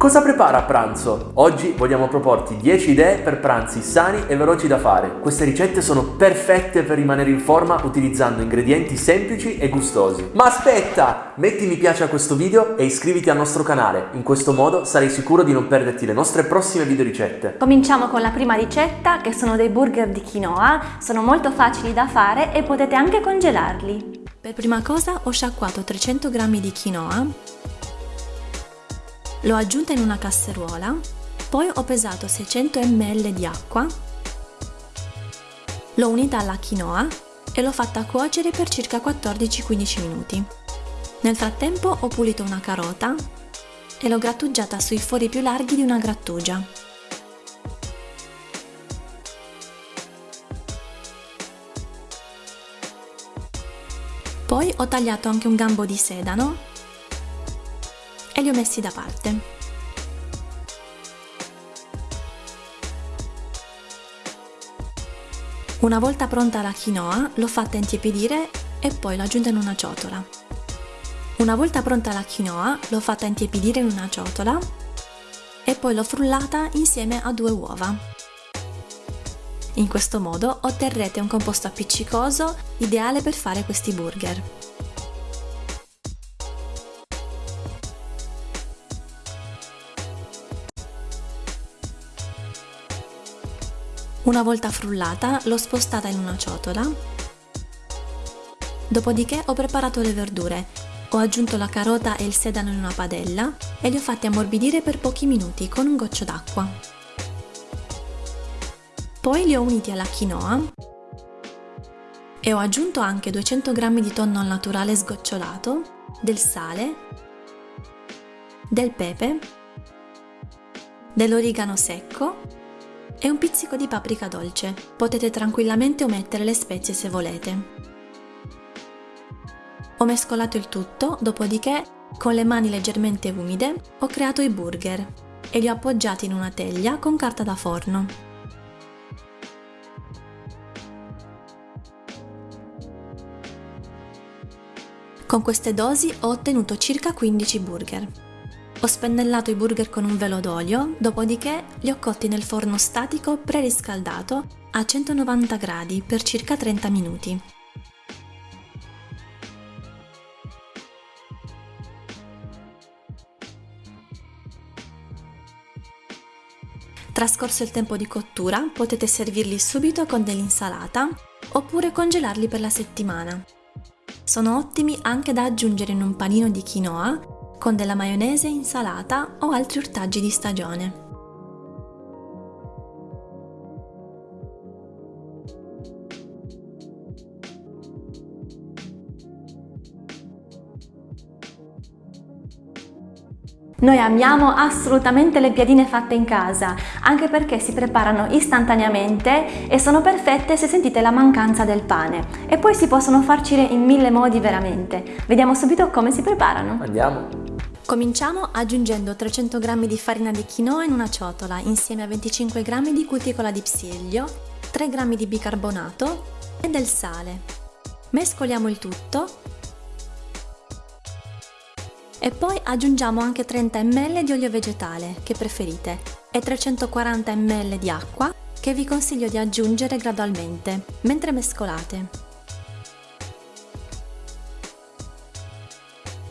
Cosa prepara a pranzo? Oggi vogliamo proporti 10 idee per pranzi sani e veloci da fare. Queste ricette sono perfette per rimanere in forma utilizzando ingredienti semplici e gustosi. Ma aspetta! Metti mi piace a questo video e iscriviti al nostro canale. In questo modo sarai sicuro di non perderti le nostre prossime video ricette. Cominciamo con la prima ricetta che sono dei burger di quinoa. Sono molto facili da fare e potete anche congelarli. Per prima cosa ho sciacquato 300 g di quinoa L'ho aggiunta in una casseruola, poi ho pesato 600 ml di acqua, l'ho unita alla quinoa e l'ho fatta cuocere per circa 14-15 minuti. Nel frattempo ho pulito una carota e l'ho grattugiata sui fori più larghi di una grattugia. Poi ho tagliato anche un gambo di sedano e li ho messi da parte. Una volta pronta la quinoa, l'ho fatta intiepidire e poi l'ho aggiunta in una ciotola. Una volta pronta la quinoa, l'ho fatta intiepidire in una ciotola e poi l'ho frullata insieme a due uova. In questo modo otterrete un composto appiccicoso ideale per fare questi burger. Una volta frullata l'ho spostata in una ciotola. Dopodiché ho preparato le verdure. Ho aggiunto la carota e il sedano in una padella e li ho fatti ammorbidire per pochi minuti con un goccio d'acqua. Poi li ho uniti alla quinoa e ho aggiunto anche 200 g di tonno al naturale sgocciolato, del sale, del pepe, dell'origano secco e un pizzico di paprika dolce. Potete tranquillamente omettere le spezie se volete. Ho mescolato il tutto, dopodiché, con le mani leggermente umide, ho creato i burger e li ho appoggiati in una teglia con carta da forno. Con queste dosi ho ottenuto circa 15 burger. Ho spennellato i burger con un velo d'olio, dopodiché li ho cotti nel forno statico preriscaldato a 190 gradi per circa 30 minuti. Trascorso il tempo di cottura, potete servirli subito con dell'insalata oppure congelarli per la settimana. Sono ottimi anche da aggiungere in un panino di quinoa con della maionese, insalata o altri ortaggi di stagione. Noi amiamo assolutamente le piadine fatte in casa, anche perché si preparano istantaneamente e sono perfette se sentite la mancanza del pane. E poi si possono farcire in mille modi veramente. Vediamo subito come si preparano. Andiamo! Cominciamo aggiungendo 300 g di farina di quinoa in una ciotola insieme a 25 g di cuticola di psiglio, 3 g di bicarbonato e del sale. Mescoliamo il tutto e poi aggiungiamo anche 30 ml di olio vegetale, che preferite, e 340 ml di acqua, che vi consiglio di aggiungere gradualmente, mentre mescolate.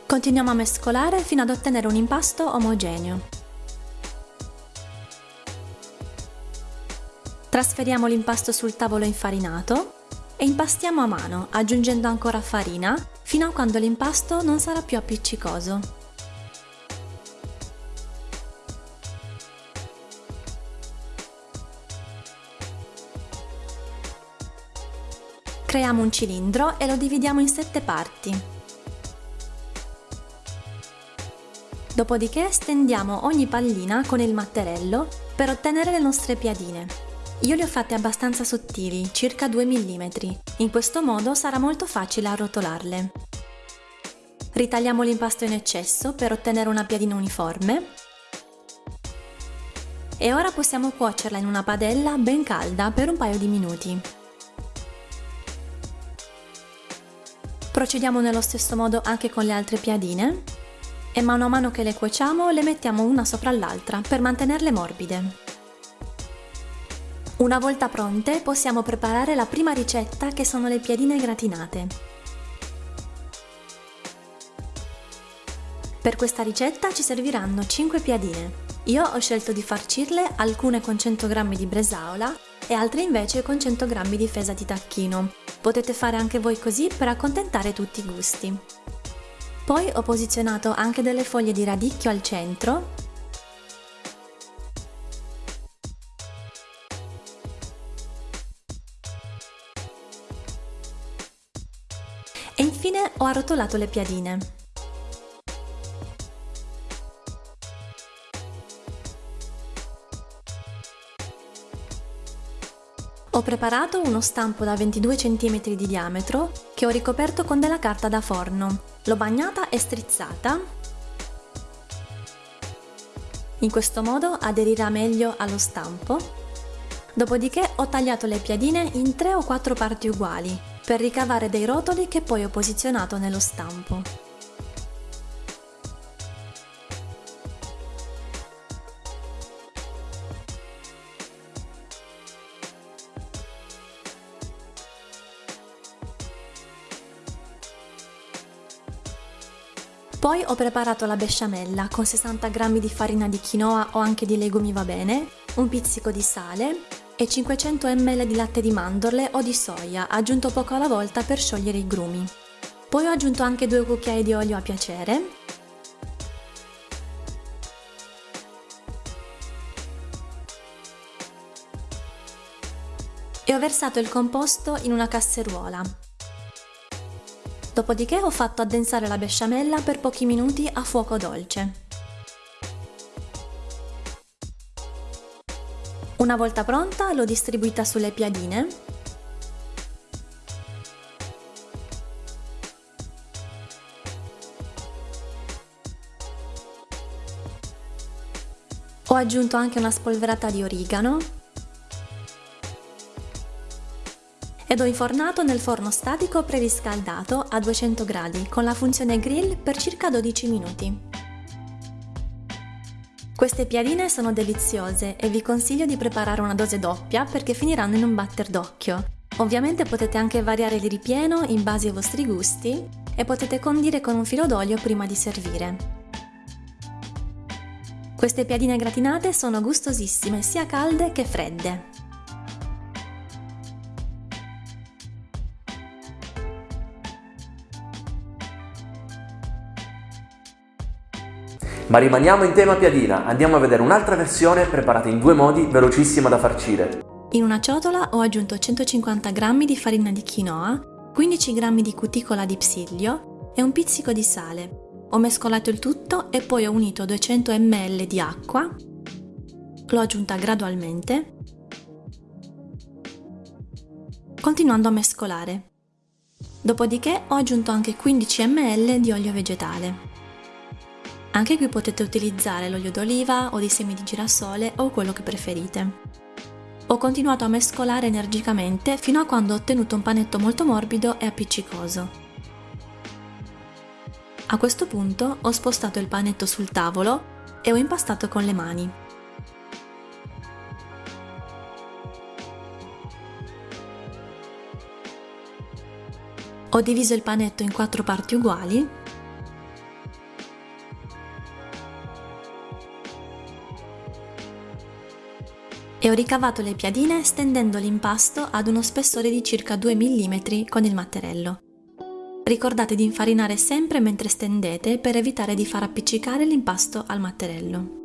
Continuiamo a mescolare fino ad ottenere un impasto omogeneo. Trasferiamo l'impasto sul tavolo infarinato e impastiamo a mano aggiungendo ancora farina fino a quando l'impasto non sarà più appiccicoso. Creiamo un cilindro e lo dividiamo in sette parti. Dopodiché stendiamo ogni pallina con il matterello per ottenere le nostre piadine. Io le ho fatte abbastanza sottili, circa 2 mm. In questo modo sarà molto facile arrotolarle. Ritagliamo l'impasto in eccesso per ottenere una piadina uniforme. E ora possiamo cuocerla in una padella ben calda per un paio di minuti. Procediamo nello stesso modo anche con le altre piadine e mano a mano che le cuociamo le mettiamo una sopra l'altra per mantenerle morbide. Una volta pronte possiamo preparare la prima ricetta che sono le piadine gratinate. Per questa ricetta ci serviranno 5 piadine. Io ho scelto di farcirle alcune con 100 g di bresaola e altre invece con 100 g di fesa di tacchino. Potete fare anche voi così per accontentare tutti i gusti. Poi ho posizionato anche delle foglie di radicchio al centro E infine ho arrotolato le piadine. Ho preparato uno stampo da 22 cm di diametro che ho ricoperto con della carta da forno. L'ho bagnata e strizzata. In questo modo aderirà meglio allo stampo. Dopodiché ho tagliato le piadine in 3 o 4 parti uguali, per ricavare dei rotoli che poi ho posizionato nello stampo. Poi ho preparato la besciamella con 60 g di farina di quinoa o anche di legumi va bene, un pizzico di sale, e 500 ml di latte di mandorle o di soia, aggiunto poco alla volta per sciogliere i grumi. Poi ho aggiunto anche due cucchiai di olio a piacere. E ho versato il composto in una casseruola. Dopodiché ho fatto addensare la besciamella per pochi minuti a fuoco dolce. Una volta pronta l'ho distribuita sulle piadine Ho aggiunto anche una spolverata di origano ed ho infornato nel forno statico preriscaldato a 200 gradi con la funzione grill per circa 12 minuti. Queste piadine sono deliziose e vi consiglio di preparare una dose doppia perché finiranno in un batter d'occhio. Ovviamente potete anche variare il ripieno in base ai vostri gusti e potete condire con un filo d'olio prima di servire. Queste piadine gratinate sono gustosissime sia calde che fredde. Ma rimaniamo in tema piadina, andiamo a vedere un'altra versione preparata in due modi, velocissima da farcire. In una ciotola ho aggiunto 150 g di farina di quinoa, 15 g di cuticola di psiglio e un pizzico di sale. Ho mescolato il tutto e poi ho unito 200 ml di acqua, l'ho aggiunta gradualmente, continuando a mescolare. Dopodiché ho aggiunto anche 15 ml di olio vegetale. Anche qui potete utilizzare l'olio d'oliva o di semi di girasole o quello che preferite. Ho continuato a mescolare energicamente fino a quando ho ottenuto un panetto molto morbido e appiccicoso. A questo punto ho spostato il panetto sul tavolo e ho impastato con le mani. Ho diviso il panetto in quattro parti uguali ho ricavato le piadine stendendo l'impasto ad uno spessore di circa 2 mm con il matterello. Ricordate di infarinare sempre mentre stendete per evitare di far appiccicare l'impasto al matterello.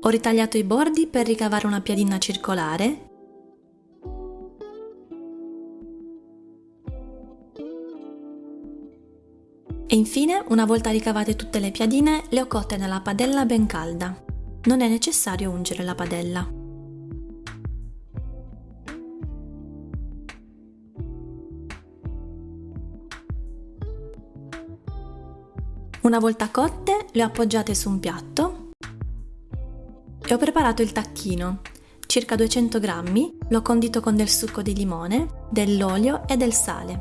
Ho ritagliato i bordi per ricavare una piadina circolare e infine, una volta ricavate tutte le piadine, le ho cotte nella padella ben calda. Non è necessario ungere la padella. Una volta cotte le ho appoggiate su un piatto e ho preparato il tacchino. Circa 200 grammi, l'ho condito con del succo di limone, dell'olio e del sale.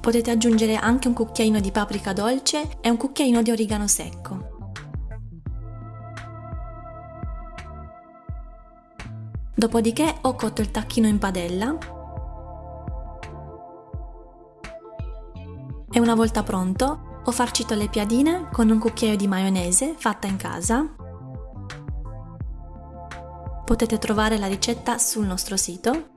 Potete aggiungere anche un cucchiaino di paprika dolce e un cucchiaino di origano secco. Dopodiché ho cotto il tacchino in padella e una volta pronto ho farcito le piadine con un cucchiaio di maionese fatta in casa. Potete trovare la ricetta sul nostro sito.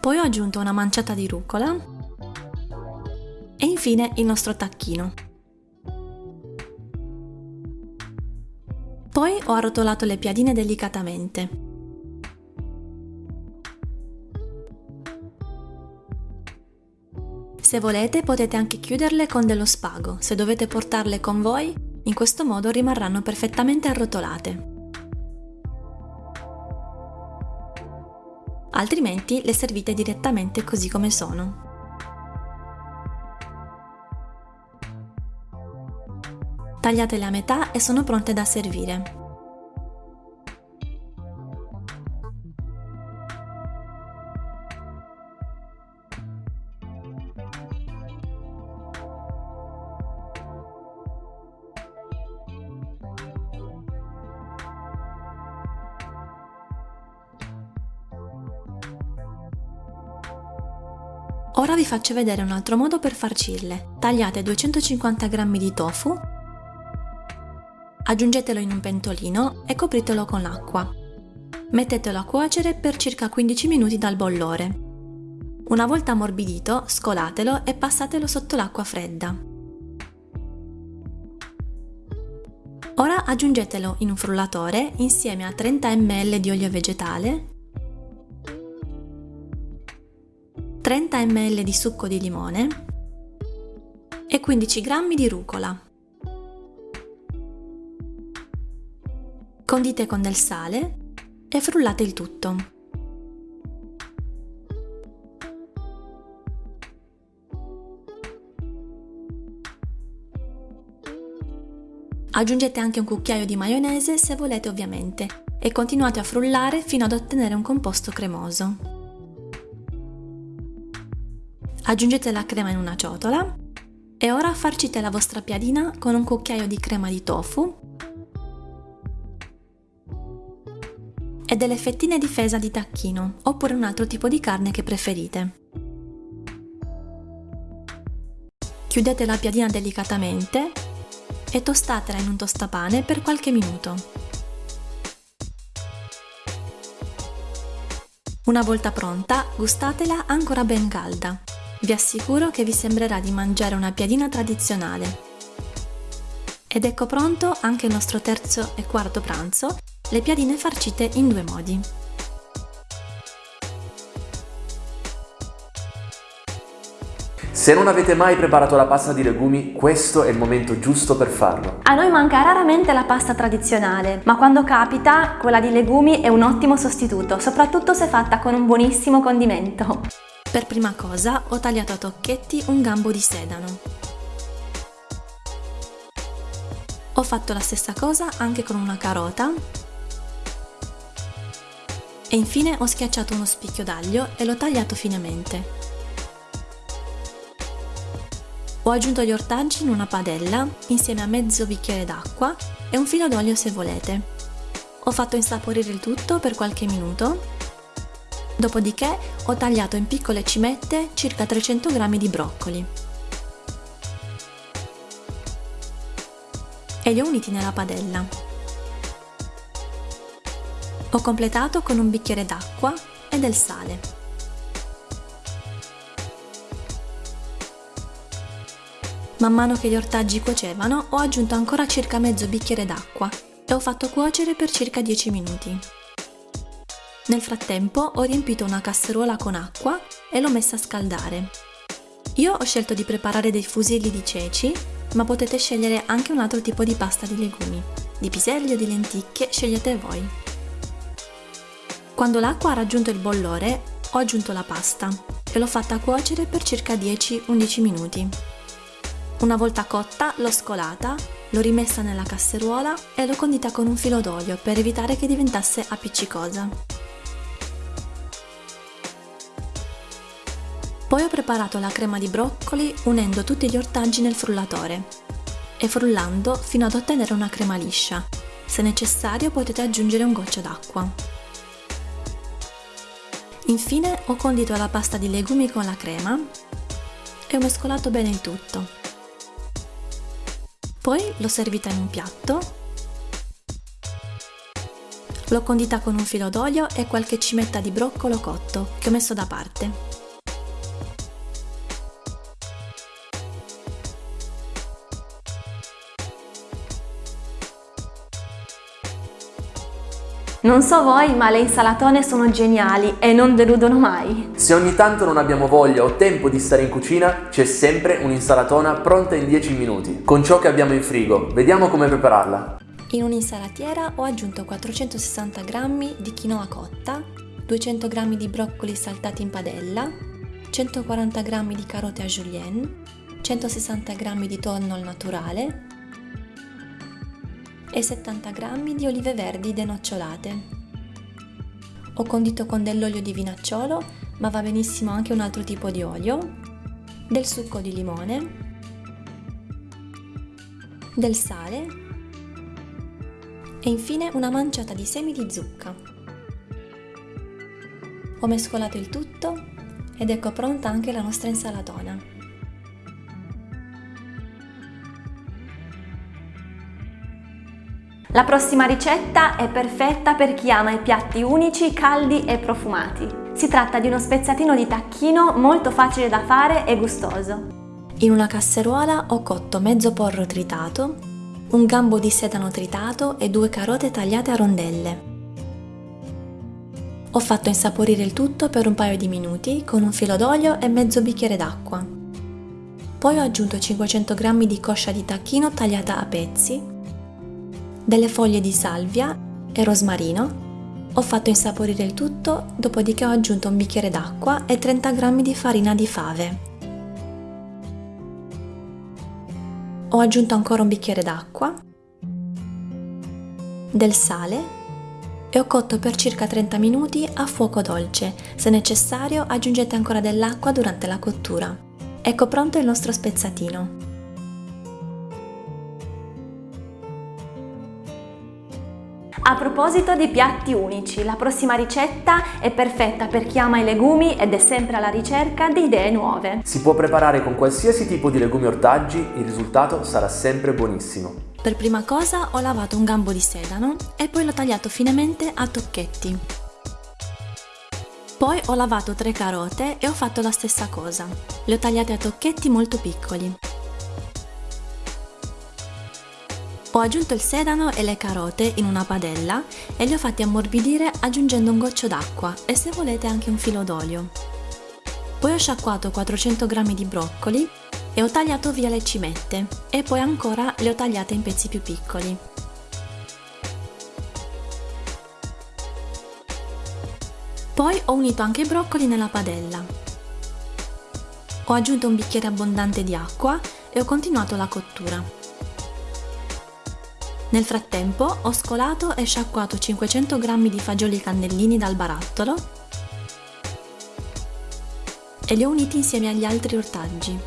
Poi ho aggiunto una manciata di rucola e infine il nostro tacchino. Poi ho arrotolato le piadine delicatamente. Se volete potete anche chiuderle con dello spago, se dovete portarle con voi, in questo modo rimarranno perfettamente arrotolate. Altrimenti le servite direttamente così come sono. Tagliatele a metà e sono pronte da servire. Ora vi faccio vedere un altro modo per farcirle. Tagliate 250 g di tofu Aggiungetelo in un pentolino e copritelo con l'acqua. Mettetelo a cuocere per circa 15 minuti dal bollore. Una volta ammorbidito, scolatelo e passatelo sotto l'acqua fredda. Ora aggiungetelo in un frullatore insieme a 30 ml di olio vegetale, 30 ml di succo di limone e 15 g di rucola. Condite con del sale e frullate il tutto. Aggiungete anche un cucchiaio di maionese se volete ovviamente e continuate a frullare fino ad ottenere un composto cremoso. Aggiungete la crema in una ciotola e ora farcite la vostra piadina con un cucchiaio di crema di tofu e delle fettine di fesa di tacchino oppure un altro tipo di carne che preferite. Chiudete la piadina delicatamente e tostatela in un tostapane per qualche minuto. Una volta pronta, gustatela ancora ben calda. Vi assicuro che vi sembrerà di mangiare una piadina tradizionale. Ed ecco pronto anche il nostro terzo e quarto pranzo le piadine farcite in due modi. Se non avete mai preparato la pasta di legumi, questo è il momento giusto per farlo. A noi manca raramente la pasta tradizionale, ma quando capita, quella di legumi è un ottimo sostituto, soprattutto se fatta con un buonissimo condimento. Per prima cosa ho tagliato a tocchetti un gambo di sedano. Ho fatto la stessa cosa anche con una carota e infine ho schiacciato uno spicchio d'aglio e l'ho tagliato finemente. Ho aggiunto gli ortaggi in una padella insieme a mezzo bicchiere d'acqua e un filo d'olio se volete. Ho fatto insaporire il tutto per qualche minuto. Dopodiché ho tagliato in piccole cimette circa 300 g di broccoli. E li ho uniti nella padella. Ho completato con un bicchiere d'acqua e del sale. Man mano che gli ortaggi cuocevano ho aggiunto ancora circa mezzo bicchiere d'acqua e ho fatto cuocere per circa 10 minuti. Nel frattempo ho riempito una casseruola con acqua e l'ho messa a scaldare. Io ho scelto di preparare dei fusilli di ceci, ma potete scegliere anche un altro tipo di pasta di legumi. Di piselli o di lenticchie scegliete voi. Quando l'acqua ha raggiunto il bollore, ho aggiunto la pasta e l'ho fatta cuocere per circa 10-11 minuti. Una volta cotta, l'ho scolata, l'ho rimessa nella casseruola e l'ho condita con un filo d'olio per evitare che diventasse appiccicosa. Poi ho preparato la crema di broccoli unendo tutti gli ortaggi nel frullatore e frullando fino ad ottenere una crema liscia. Se necessario potete aggiungere un goccio d'acqua. Infine ho condito la pasta di legumi con la crema e ho mescolato bene il tutto. Poi l'ho servita in un piatto, l'ho condita con un filo d'olio e qualche cimetta di broccolo cotto che ho messo da parte. Non so voi, ma le insalatone sono geniali e non deludono mai. Se ogni tanto non abbiamo voglia o tempo di stare in cucina, c'è sempre un'insalatona pronta in 10 minuti, con ciò che abbiamo in frigo. Vediamo come prepararla. In un'insalatiera ho aggiunto 460 g di quinoa cotta, 200 g di broccoli saltati in padella, 140 g di carote a julienne, 160 g di tonno al naturale, e 70 g di olive verdi denocciolate. Ho condito con dell'olio di vinacciolo, ma va benissimo anche un altro tipo di olio, del succo di limone, del sale e infine una manciata di semi di zucca. Ho mescolato il tutto ed ecco pronta anche la nostra insalatona. La prossima ricetta è perfetta per chi ama i piatti unici, caldi e profumati. Si tratta di uno spezzatino di tacchino molto facile da fare e gustoso. In una casseruola ho cotto mezzo porro tritato, un gambo di sedano tritato e due carote tagliate a rondelle. Ho fatto insaporire il tutto per un paio di minuti con un filo d'olio e mezzo bicchiere d'acqua. Poi ho aggiunto 500 g di coscia di tacchino tagliata a pezzi delle foglie di salvia e rosmarino. Ho fatto insaporire il tutto, dopodiché ho aggiunto un bicchiere d'acqua e 30 g di farina di fave. Ho aggiunto ancora un bicchiere d'acqua, del sale e ho cotto per circa 30 minuti a fuoco dolce. Se necessario aggiungete ancora dell'acqua durante la cottura. Ecco pronto il nostro spezzatino. A proposito di piatti unici, la prossima ricetta è perfetta per chi ama i legumi ed è sempre alla ricerca di idee nuove. Si può preparare con qualsiasi tipo di legumi ortaggi, il risultato sarà sempre buonissimo. Per prima cosa ho lavato un gambo di sedano e poi l'ho tagliato finemente a tocchetti. Poi ho lavato tre carote e ho fatto la stessa cosa. Le ho tagliate a tocchetti molto piccoli. Ho aggiunto il sedano e le carote in una padella e li ho fatti ammorbidire aggiungendo un goccio d'acqua e se volete anche un filo d'olio. Poi ho sciacquato 400 g di broccoli e ho tagliato via le cimette e poi ancora le ho tagliate in pezzi più piccoli. Poi ho unito anche i broccoli nella padella. Ho aggiunto un bicchiere abbondante di acqua e ho continuato la cottura. Nel frattempo ho scolato e sciacquato 500 g di fagioli cannellini dal barattolo e li ho uniti insieme agli altri ortaggi.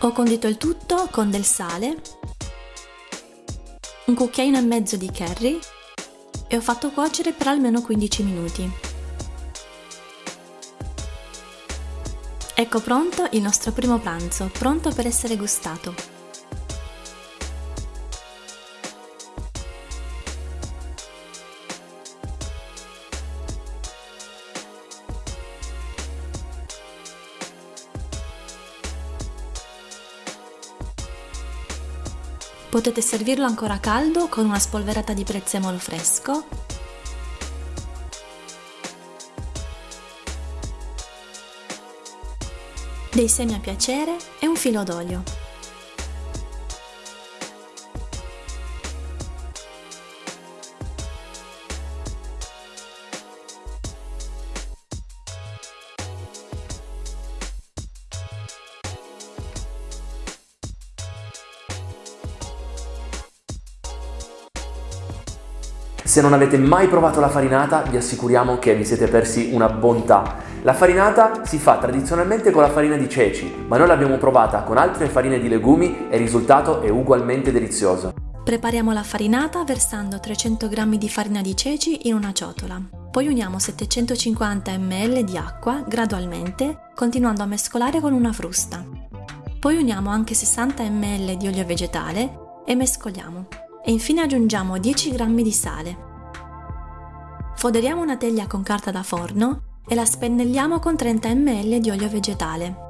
Ho condito il tutto con del sale, un cucchiaino e mezzo di curry e ho fatto cuocere per almeno 15 minuti. Ecco pronto il nostro primo pranzo, pronto per essere gustato. Potete servirlo ancora caldo con una spolverata di prezzemolo fresco dei semi a piacere e un filo d'olio. Se non avete mai provato la farinata, vi assicuriamo che vi siete persi una bontà la farinata si fa tradizionalmente con la farina di ceci, ma noi l'abbiamo provata con altre farine di legumi e il risultato è ugualmente delizioso. Prepariamo la farinata versando 300 g di farina di ceci in una ciotola. Poi uniamo 750 ml di acqua gradualmente, continuando a mescolare con una frusta. Poi uniamo anche 60 ml di olio vegetale e mescoliamo. E infine aggiungiamo 10 g di sale. Foderiamo una teglia con carta da forno e la spennelliamo con 30 ml di olio vegetale.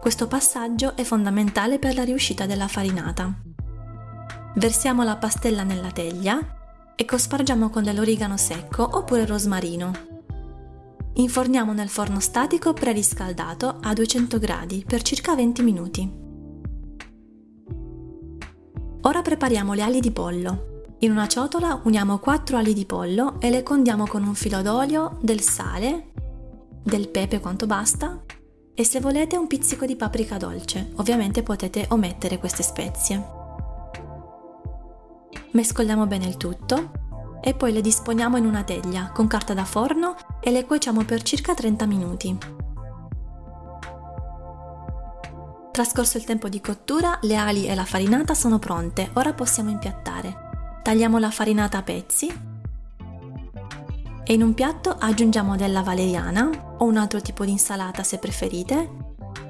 Questo passaggio è fondamentale per la riuscita della farinata. Versiamo la pastella nella teglia e cospargiamo con dell'origano secco oppure rosmarino. Inforniamo nel forno statico preriscaldato a 200 gradi per circa 20 minuti. Ora prepariamo le ali di pollo. In una ciotola uniamo 4 ali di pollo e le condiamo con un filo d'olio, del sale, del pepe quanto basta e se volete un pizzico di paprika dolce. Ovviamente potete omettere queste spezie. Mescoliamo bene il tutto e poi le disponiamo in una teglia con carta da forno e le cuociamo per circa 30 minuti. Trascorso il tempo di cottura, le ali e la farinata sono pronte, ora possiamo impiattare. Tagliamo la farinata a pezzi e in un piatto aggiungiamo della valeriana o un altro tipo di insalata se preferite,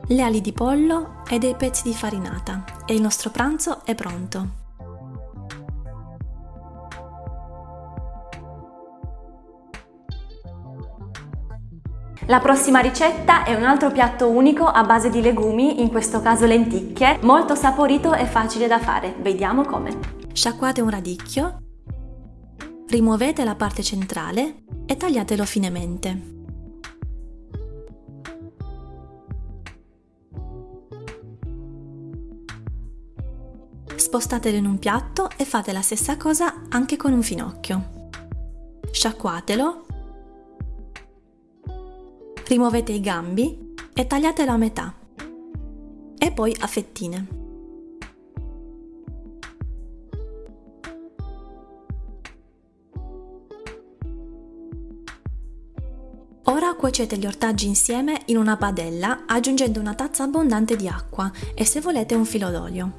le ali di pollo e dei pezzi di farinata e il nostro pranzo è pronto. La prossima ricetta è un altro piatto unico a base di legumi, in questo caso lenticchie, molto saporito e facile da fare. Vediamo come. Sciacquate un radicchio, rimuovete la parte centrale e tagliatelo finemente. Spostatelo in un piatto e fate la stessa cosa anche con un finocchio. Sciacquatelo rimuovete i gambi e tagliatelo a metà e poi a fettine. Cuocete gli ortaggi insieme in una padella aggiungendo una tazza abbondante di acqua e se volete un filo d'olio.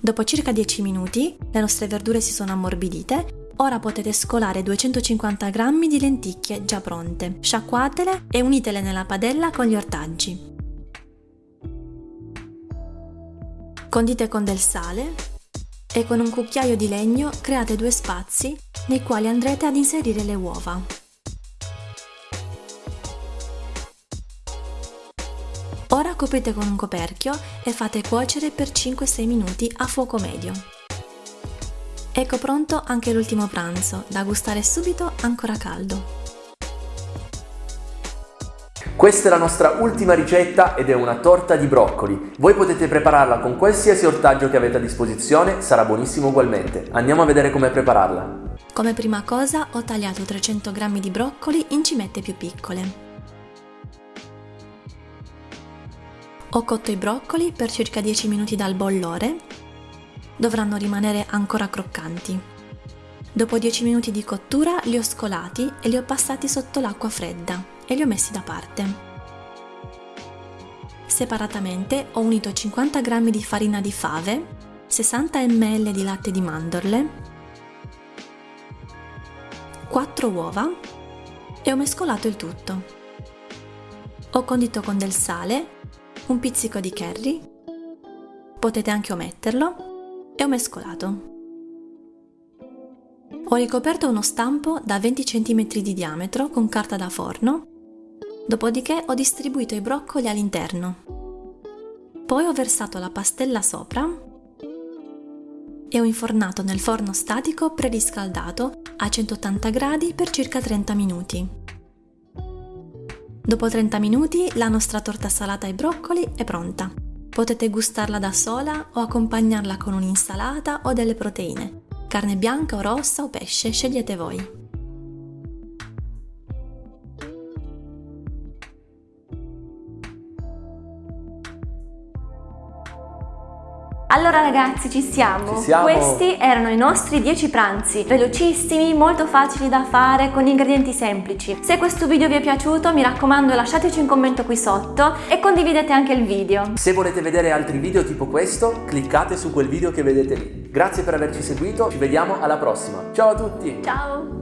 Dopo circa 10 minuti le nostre verdure si sono ammorbidite, ora potete scolare 250 g di lenticchie già pronte, sciacquatele e unitele nella padella con gli ortaggi. Condite con del sale e con un cucchiaio di legno create due spazi nei quali andrete ad inserire le uova. Ora coprite con un coperchio e fate cuocere per 5-6 minuti a fuoco medio. Ecco pronto anche l'ultimo pranzo, da gustare subito ancora caldo. Questa è la nostra ultima ricetta ed è una torta di broccoli. Voi potete prepararla con qualsiasi ortaggio che avete a disposizione, sarà buonissimo ugualmente. Andiamo a vedere come prepararla. Come prima cosa ho tagliato 300 g di broccoli in cimette più piccole. Ho cotto i broccoli per circa 10 minuti dal bollore. Dovranno rimanere ancora croccanti. Dopo 10 minuti di cottura li ho scolati e li ho passati sotto l'acqua fredda e li ho messi da parte. Separatamente ho unito 50 g di farina di fave, 60 ml di latte di mandorle, 4 uova e ho mescolato il tutto. Ho condito con del sale un pizzico di curry, potete anche ometterlo, e ho mescolato. Ho ricoperto uno stampo da 20 cm di diametro con carta da forno, dopodiché ho distribuito i broccoli all'interno. Poi ho versato la pastella sopra e ho infornato nel forno statico preriscaldato a 180 gradi per circa 30 minuti. Dopo 30 minuti la nostra torta salata ai broccoli è pronta. Potete gustarla da sola o accompagnarla con un'insalata o delle proteine. Carne bianca o rossa o pesce, scegliete voi. Allora ragazzi ci siamo. Ci siamo. Questi erano i nostri 10 pranzi, velocissimi, molto facili da fare, con ingredienti semplici. Se questo video vi è piaciuto mi raccomando lasciateci un commento qui sotto e condividete anche il video. Se volete vedere altri video tipo questo, cliccate su quel video che vedete lì. Grazie per averci seguito, ci vediamo alla prossima. Ciao a tutti! Ciao!